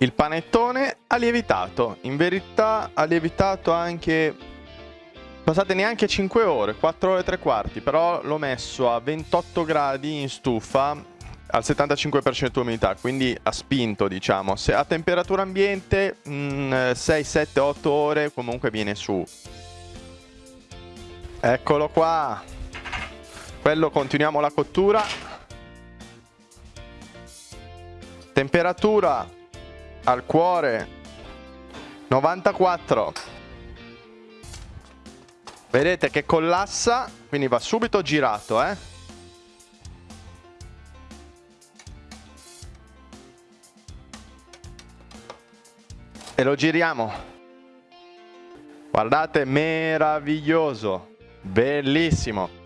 Il panettone ha lievitato, in verità ha lievitato anche passate neanche 5 ore, 4 ore e 3 quarti, però l'ho messo a 28 gradi in stufa al 75% umidità, quindi ha spinto diciamo, se a temperatura ambiente mh, 6, 7, 8 ore comunque viene su. Eccolo qua, quello continuiamo la cottura. Temperatura al cuore. 94 vedete che collassa quindi va subito girato eh. E lo giriamo. Guardate meraviglioso. Bellissimo